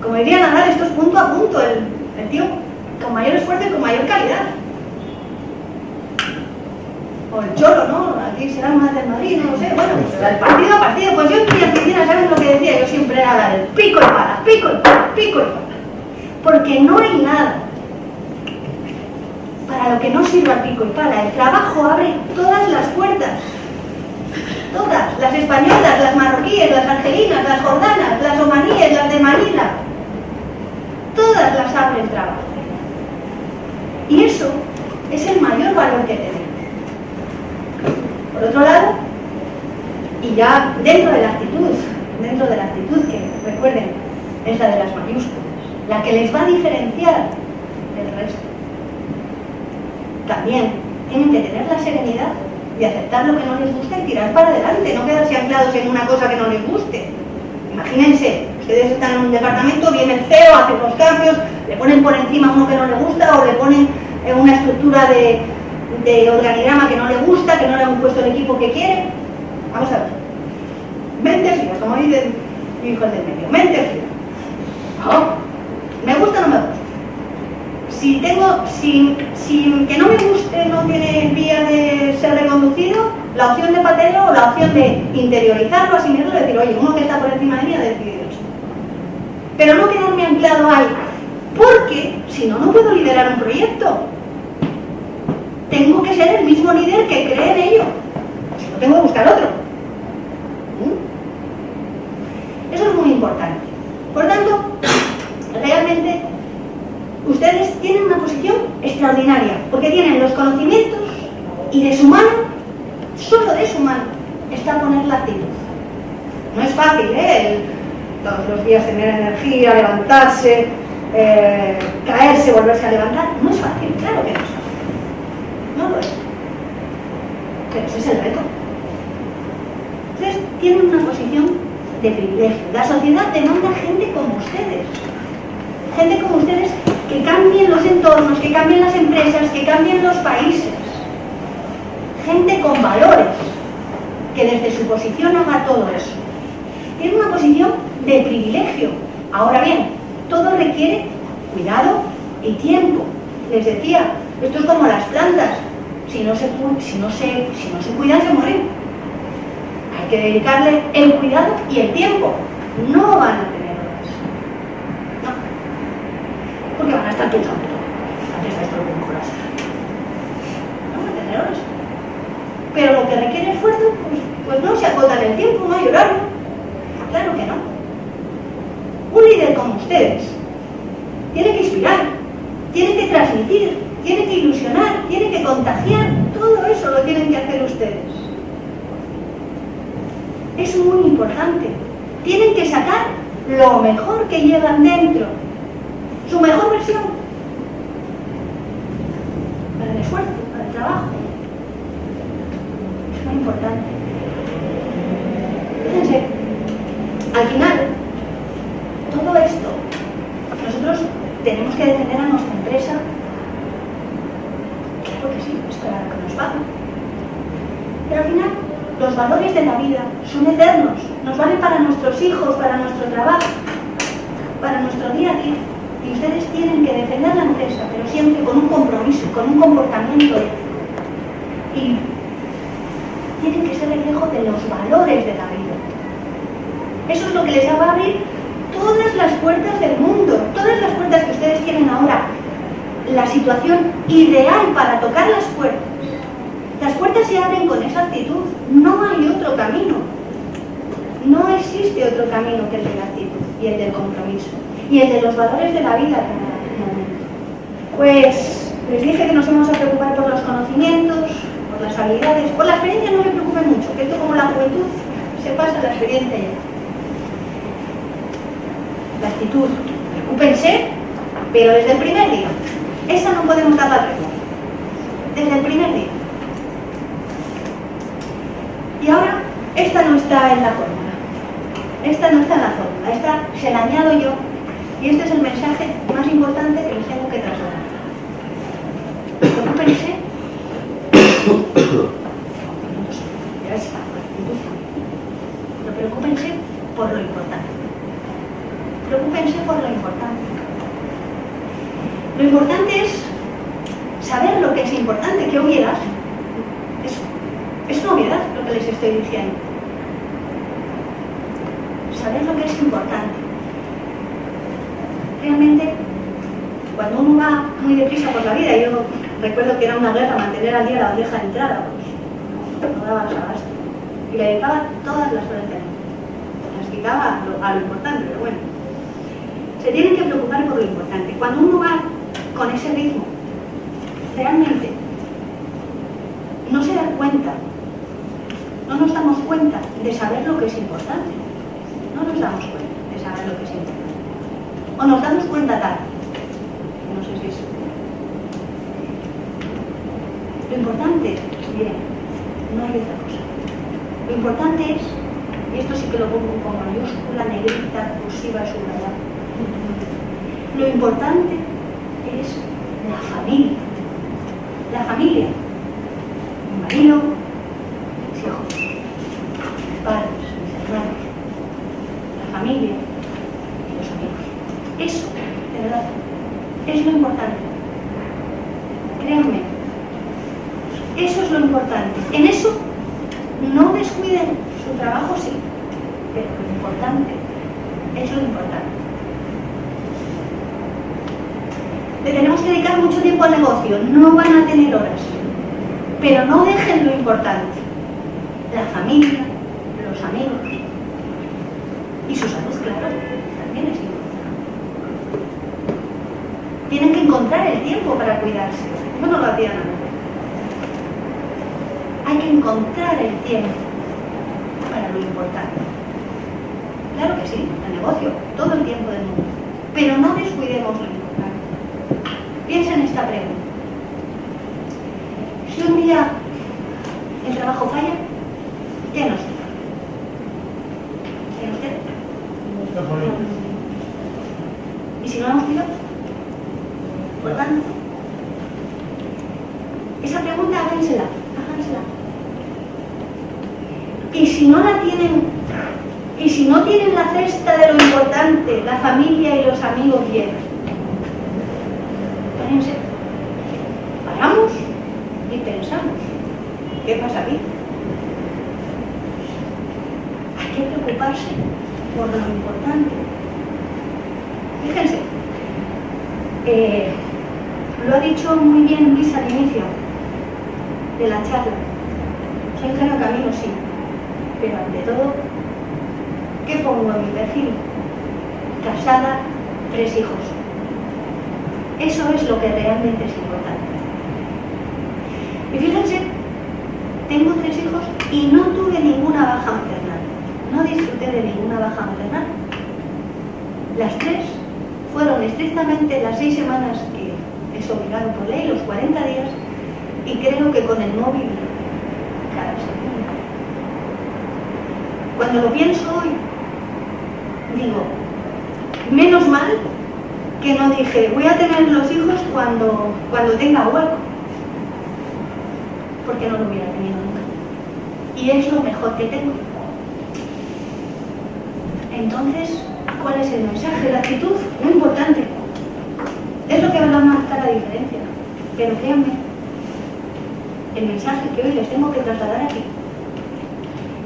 Como diría Nadal, esto es punto a punto, el, tío con mayor esfuerzo y con mayor calidad. O el cholo, ¿no? Aquí será más del Madrid, no sé. Bueno, pues el partido a partido, pues yo en mi oficina, ¿sabes lo que decía? Yo siempre era la del pico y pala, pico y pala, pico y pala. Porque no hay nada para lo que no sirva pico y pala. El trabajo abre todas las puertas todas, las españolas, las marroquíes, las argelinas, las jordanas, las omaníes, las de Manila, todas las abre el trabajo. Y eso es el mayor valor que tenemos. Por otro lado, y ya dentro de la actitud, dentro de la actitud que recuerden, es la de las mayúsculas, la que les va a diferenciar del resto. También tienen que tener la serenidad y aceptar lo que no les gusta y tirar para adelante, no quedarse anclados en una cosa que no les guste. Imagínense, ustedes están en un departamento, viene el CEO, hace unos cambios, le ponen por encima uno que no le gusta o le ponen una estructura de, de organigrama que no le gusta, que no le han puesto el equipo que quiere. Vamos a ver. Mente fría, como dicen hijos del medio. Mente fría. ¿Me gusta o no me gusta? Si tengo, si, si que no me guste no tiene vía de ser reconducido, la opción de pateo o la opción de interiorizarlo, asimilarlo decir, oye, uno que está por encima de mí ha decidido esto. Pero no quedarme anclado ahí, porque si no, no puedo liderar un proyecto. Tengo que ser el mismo líder que cree en ello. Si no, tengo que buscar otro. ¿Mm? Eso es muy importante. Por tanto, realmente ustedes tienen una posición extraordinaria, porque tienen los conocimientos y de su mano, solo de su mano, está poner la actitud. No es fácil, ¿eh? todos los días tener energía, levantarse, eh, caerse, volverse a levantar. No es fácil, claro que no es fácil. No lo es. Pero ese es el reto. Ustedes tienen una posición de privilegio. La sociedad demanda gente como ustedes. Gente como ustedes que cambien los entornos, que cambien las empresas, que cambien los países. Gente con valores, que desde su posición haga todo eso. Tiene una posición de privilegio. Ahora bien, todo requiere cuidado y tiempo. Les decía, esto es como las plantas. Si no se, si no se, si no se cuidan, se mueren. Hay que dedicarle el cuidado y el tiempo. No van a tener horas. No. Porque van a estar pensando, antes de esto lo mejor No van a tener horas. Pero lo que requiere esfuerzo, pues, pues no se acota en el tiempo, no hay horario. Claro que no. Un líder como ustedes tiene que inspirar, tiene que transmitir, tiene que ilusionar, tiene que contagiar. Todo eso lo tienen que hacer ustedes. Es muy importante. Tienen que sacar lo mejor que llevan dentro. Su mejor versión. Para el esfuerzo, para el trabajo. Es muy importante. Fíjense, al final, todo esto, nosotros tenemos que defender a nuestra empresa. Claro que sí, es para que nos pagan. Pero al final, los valores de la vida son eternos, nos valen para nuestros hijos, para nuestro trabajo, para nuestro día a día. Y ustedes tienen que defender la empresa, pero siempre con un compromiso, con un comportamiento ético. Y tienen que ser reflejo de los valores de la vida. Eso es lo que les va a abrir todas las puertas del mundo, todas las puertas que ustedes tienen ahora. La situación ideal para tocar las puertas. Las puertas se abren con esa actitud. No hay otro camino. No existe otro camino que el de la actitud y el del compromiso. Y el de los valores de la vida. Pues les dije que nos íbamos a preocupar por los conocimientos, por las habilidades. Por la experiencia no me preocupe mucho, que esto como la juventud se pasa la experiencia ya la actitud. Preocúpense, pero desde el primer día. Esa no podemos dar la tregua. Desde el primer día. Y ahora, esta no está en la fórmula. Esta no está en la fórmula. Esta se la añado yo. Y este es el mensaje más importante que les tengo que trasladar. Preocúpense. <coughs> Pero preocúpense por lo importante preocúpense por lo importante. Lo importante es saber lo que es importante, qué obviedad. Es, es una obviedad lo que les estoy diciendo. Saber lo que es importante. Realmente, cuando uno va muy deprisa por la vida, yo recuerdo que era una guerra mantener al día la bandeja de entrada, pues no daba abasto. Y le dedicaba todas las horas del Las quitaba a lo, a lo importante, pero bueno se tienen que preocupar por lo importante. Cuando uno va con ese ritmo, realmente no se da cuenta, no nos damos cuenta de saber lo que es importante. No nos damos cuenta de saber lo que es importante. O nos damos cuenta tarde. No sé si es. Lo importante, miren, no hay otra cosa. Lo importante es, y esto sí que lo pongo con mayúscula, negrita, cursiva, subrayada, lo importante es la familia. La familia. Mi marido, de la charla. Soy ingenio camino, sí, pero ante todo, ¿qué pongo en mi perfil? Casada, tres hijos. Eso es lo que realmente es importante. Y fíjense, tengo tres hijos y no tuve ninguna baja maternal. No disfruté de ninguna baja maternal. Las tres fueron estrictamente las seis semanas que es obligado por ley, los 40 días, y creo que con el móvil cada segundo. Cuando lo pienso hoy, digo, menos mal que no dije, voy a tener los hijos cuando, cuando tenga hueco, porque no lo hubiera tenido nunca. Y es lo mejor que tengo. Entonces, ¿cuál es el mensaje? La actitud, muy importante. Es lo que va a marcar la diferencia. Pero créanme, el mensaje que hoy les tengo que trasladar aquí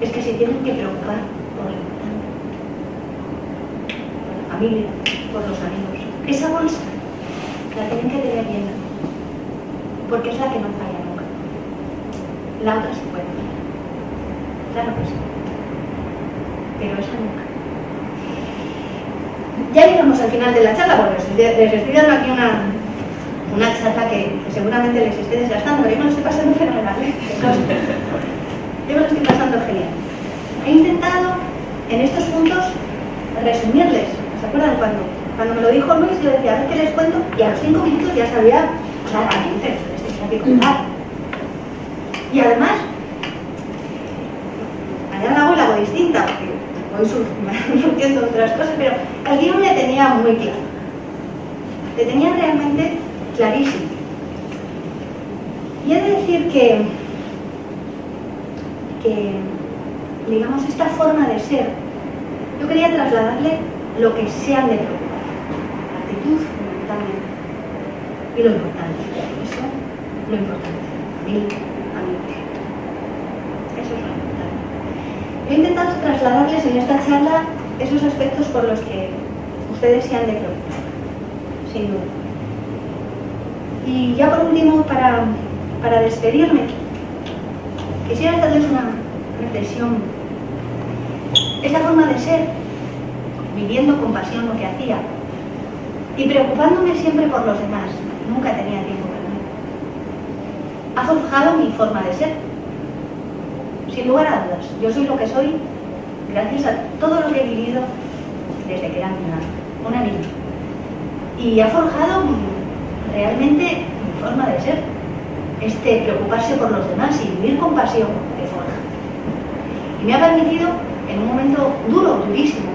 es que se tienen que preocupar por importante, por la familia, por los amigos. Esa bolsa la tienen que tener llena, porque es la que no falla nunca. La otra se puede fallar, claro que sí, pero esa nunca. Ya llegamos al final de la charla, porque les estoy dando aquí una, una charla que, que seguramente les esté desgastando, pero yo me lo estoy pasando fenomenal. ¿eh? Yo me lo estoy pasando genial. He intentado en estos puntos resumirles. ¿Se acuerdan cuando, cuando me lo dijo Luis? Yo decía, a ver qué les cuento, y a los cinco minutos ya sabía claramente lo que les tenía que contar. Y además, mañana hago la hago distinta, porque voy sur- <laughs> surgiendo otras cosas, pero el guion le tenía muy claro. Le tenía realmente clarísimo. Y he de decir que, digamos, esta forma de ser, yo quería trasladarle lo que se han de preocupar. La actitud, fundamentalmente. Y lo importante. Eso, lo importante. Mil amigos. Eso es lo importante. He intentado trasladarles en esta charla esos aspectos por los que ustedes se han de preocupar, sin duda. Y ya por último, para, para despedirme, quisiera hacerles una reflexión. Esa forma de ser, viviendo con pasión lo que hacía y preocupándome siempre por los demás, nunca tenía tiempo para mí, ha forjado mi forma de ser. Sin lugar a dudas, yo soy lo que soy gracias a todo lo que he vivido desde que era una, una niña. Y ha forjado realmente mi forma de ser. Este preocuparse por los demás y vivir con pasión de forja. Y me ha permitido, en un momento duro, durísimo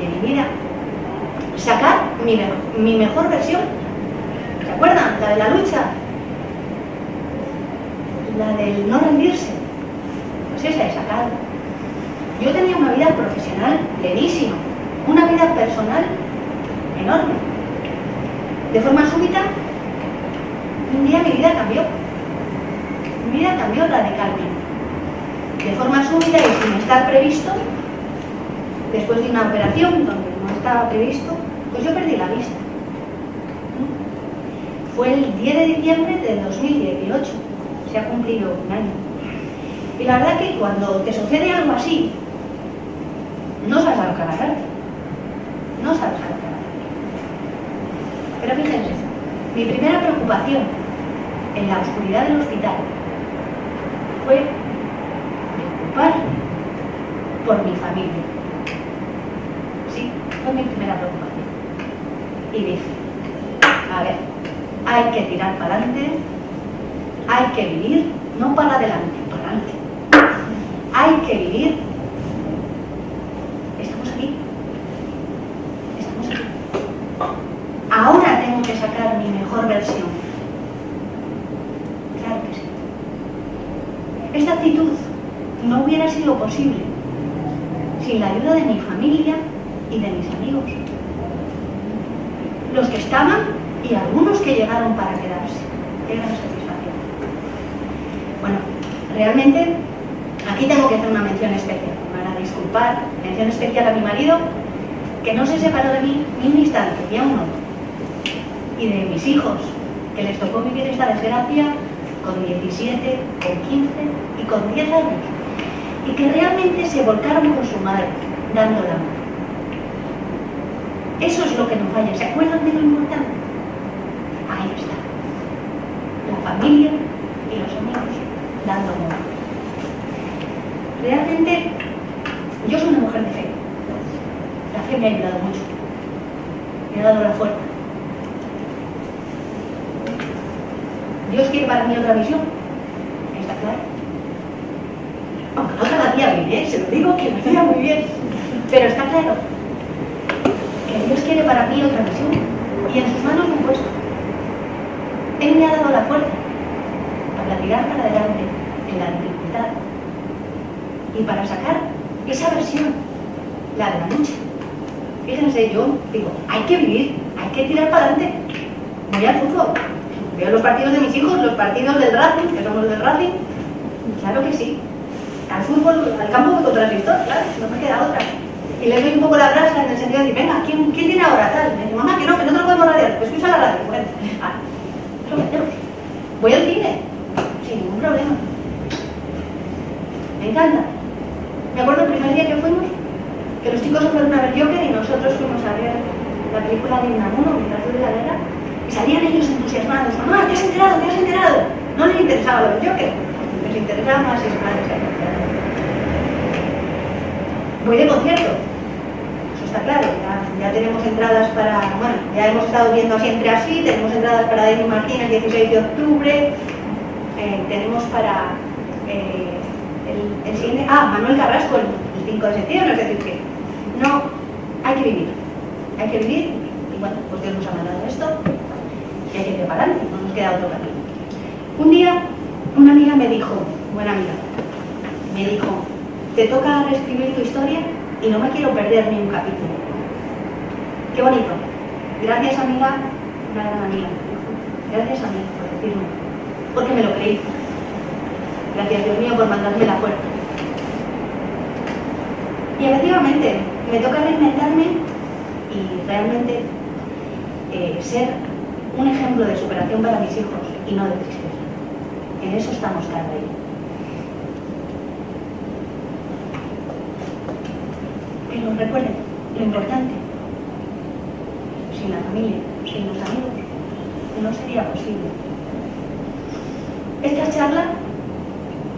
de mi vida, sacar mi, me- mi mejor versión. ¿Se acuerdan? La de la lucha. La del no rendirse. Pues esa he sacado. Yo tenía una vida profesional plenísima, una vida personal enorme. De forma súbita, un día mi vida cambió. Mi vida cambió radicalmente. De forma súbita y sin estar previsto, después de una operación donde no estaba previsto, pues yo perdí la vista. Fue el 10 de diciembre de 2018. Se ha cumplido un año. Y la verdad que cuando te sucede algo así, no sabes a lo que agarrarte. No sabes a lo que. Pero fíjense, mi primera preocupación en la oscuridad del hospital fue preocuparme por mi familia. Sí, fue mi primera preocupación. Y dije, a ver, hay que tirar para adelante, hay que vivir, no para adelante, para adelante. Hay que vivir. Estamos aquí. Estamos aquí. Ahora tengo que sacar mi mejor versión. Claro que sí. Esta actitud no hubiera sido posible sin la ayuda de mi familia y de mis amigos. Los que estaban y algunos que llegaron para quedarse. Qué gran satisfacción. Bueno, realmente aquí tengo que hacer una mención especial. Me van a disculpar. Mención especial a mi marido, que no se separó de mí ni un instante, ni a uno. Y de mis hijos, que les tocó vivir esta desgracia con 17, con 15 y con 10 años. Y que realmente se volcaron con su madre, dando la mano. Eso es lo que nos falla. ¿Se acuerdan de lo importante? Ahí está. La familia y los amigos dando amor. Realmente, yo soy una mujer de fe. La fe me ha ayudado mucho. Me ha dado la fuerza. Dios quiere para mí otra visión. ¿Está claro? Aunque no cada día bien, ¿eh? se lo digo que lo diga muy bien. Pero está claro que Dios quiere para mí otra visión. Y en sus manos me he puesto. Él me ha dado la fuerza para tirar para adelante en la dificultad y para sacar esa versión, la de la lucha. Fíjense, yo digo, hay que vivir, hay que tirar para adelante. Voy al fútbol, veo los partidos de mis hijos, los partidos del Racing, que somos del Racing, claro que sí. Al fútbol, al campo me contra claro, no me queda otra. Y le doy un poco la brasa en el sentido de decir, venga, ¿quién, ¿quién tiene ahora tal? Me dice, mamá, que no, que no te lo podemos radiar, pues escucha la radio. Bueno, ah. Voy al cine, sin ningún problema. Me encanta. Me acuerdo el primer día que fuimos, que los chicos fueron a ver Joker y nosotros fuimos a ver la película de Inamuno, mientras yo la guerra, salían ellos entusiasmados. Mamá, ¿te has enterado? ¿Te has enterado? No les interesaba lo del Joker, les interesaba más si su madre se había enterado. Voy de concierto, eso está claro, ya, tenemos entradas para, bueno, ya hemos estado viendo siempre así, tenemos entradas para Denis Martínez el 16 de octubre, eh, tenemos para eh, el, el, siguiente, ah, Manuel Carrasco el 5 de septiembre, es decir que no, hay que vivir, hay que vivir, y bueno, pues Dios nos ha mandado esto, y hay que preparar, no nos queda otro camino. Un día, una amiga me dijo, buena amiga, me dijo, te toca reescribir tu historia y no me quiero perder ni un capítulo. Qué bonito. Gracias amiga, una gran amiga. Gracias a mí por decirme, porque me lo creí. Gracias Dios mío por mandarme la fuerza. Y efectivamente, me toca reinventarme y realmente eh, ser un ejemplo de superación para mis hijos y no de tristeza. En eso estamos cada día. nos recuerden lo importante. Sin la familia, sin los amigos, no sería posible. Esta charla,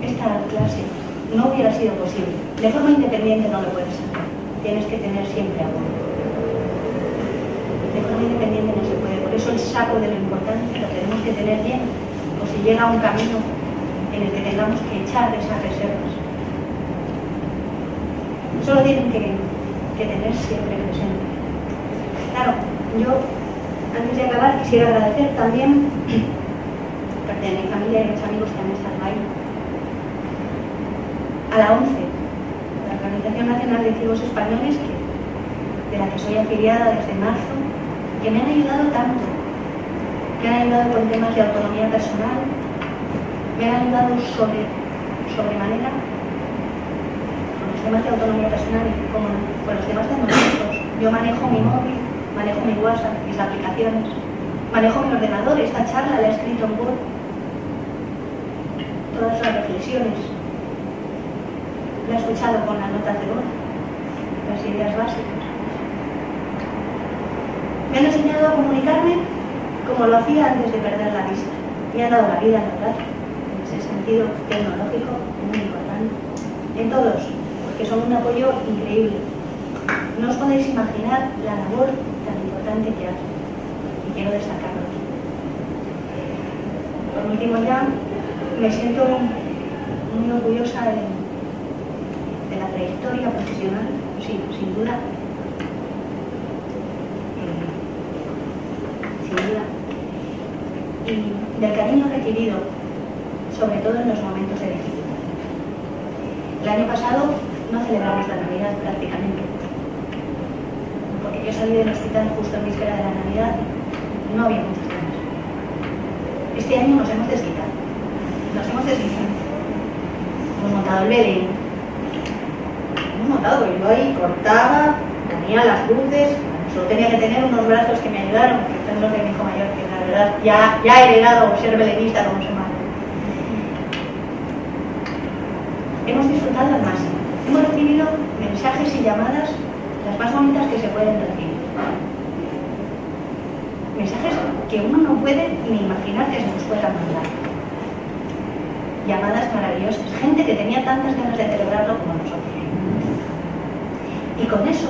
esta clase, no hubiera sido posible. De forma independiente no lo puedes hacer. Tienes que tener siempre apoyo. De forma independiente no eso el saco de lo importante lo tenemos que tener bien. O si llega un camino en el que tengamos que echar esas reservas. Solo tienen que, tener siempre presente. Claro, yo antes de acabar quisiera agradecer también parte de mi familia y mis amigos que han estado ahí. A la ONCE, la Organización Nacional de Ciegos Españoles, que, de la que soy afiliada desde marzo, que me han ayudado tanto, me han ayudado con temas de autonomía personal, me han ayudado sobre, sobremanera con los temas de autonomía personal y con, con los temas tecnológicos. Yo manejo mi móvil, manejo mi WhatsApp, mis aplicaciones, manejo mi ordenador, esta charla la he escrito en Word, todas las reflexiones, la he escuchado con las notas de voz, las ideas básicas. Me han enseñado a comunicarme como lo hacía antes de perder la vista. Me han dado la vida verdad, en ese sentido tecnológico muy importante. En todos, porque son un apoyo increíble. No os podéis imaginar la labor tan importante que hacen. Y quiero destacarlo. Por último ya, me siento muy orgullosa de, de la trayectoria profesional, sí, sin duda, y del cariño recibido, sobre todo en los momentos de dificultad. El año pasado no celebramos la Navidad prácticamente, porque yo salí del hospital justo en víspera de la Navidad no había muchas ganas. Este año nos hemos desquitado, nos hemos desquitado. Hemos montado el Belén, hemos montado, yo ahí cortaba, tenía las luces, solo tenía que tener unos brazos que me ayudaron, que son los de mi hijo mayor, que verdad ya, ya he heredado ser belenista como su madre. Hemos disfrutado al máximo. Hemos recibido mensajes y llamadas las más bonitas que se pueden recibir. Mensajes que uno no puede ni imaginar que se nos puedan mandar. Llamadas maravillosas. Gente que tenía tantas ganas de celebrarlo como nosotros. Y con eso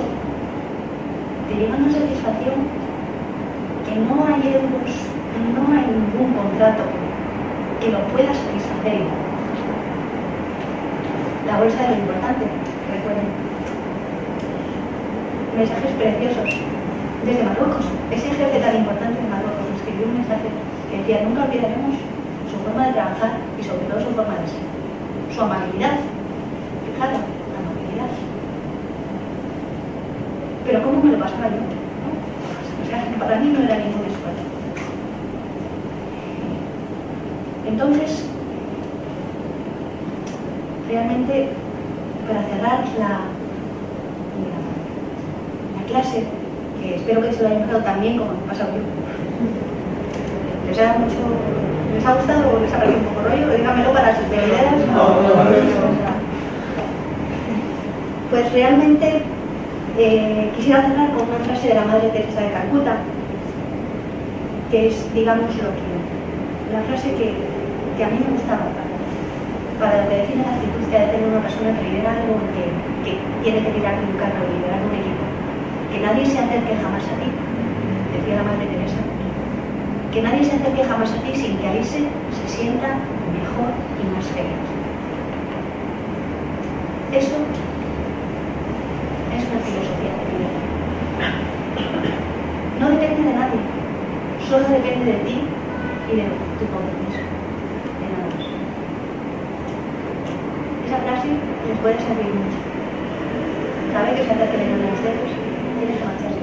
te una satisfacción que no hay euros, no hay ningún contrato que lo pueda satisfacer La bolsa de lo importante, recuerden. Mensajes preciosos. Desde Marruecos, ese jefe tan importante de Marruecos escribió un mensaje que decía, nunca olvidaremos su forma de trabajar y sobre todo su forma de ser. Su amabilidad. Fijaros, amabilidad pero ¿cómo me lo pasaba yo? O sea, para mí no era ningún esfuerzo. Entonces, realmente, para cerrar la, la, clase, que espero que se lo hayan pasado tan bien como me he pasado yo, ¿les ha, mucho, ¿les ha gustado o les ha parecido un poco rollo? Dígamelo para sus ideas. Pues realmente eh, quisiera cerrar con una frase de la Madre Teresa de Calcuta, que es, digamos, lo que, la frase que, que a mí me gustaba para, lo que define la actitud de tener una persona que lidera algo, que, que tiene que liderar un carro, liderar un equipo. Que nadie se acerque jamás a ti, decía la Madre Teresa. Que nadie se acerque jamás a ti sin que ahí se, sienta mejor y más feliz. Eso es una filosofía de vida. No depende de nadie, solo depende de ti y de tu compromiso, de nada más. Esa frase les puede servir mucho. Sabe que se que le a ustedes, tiene que marcharse.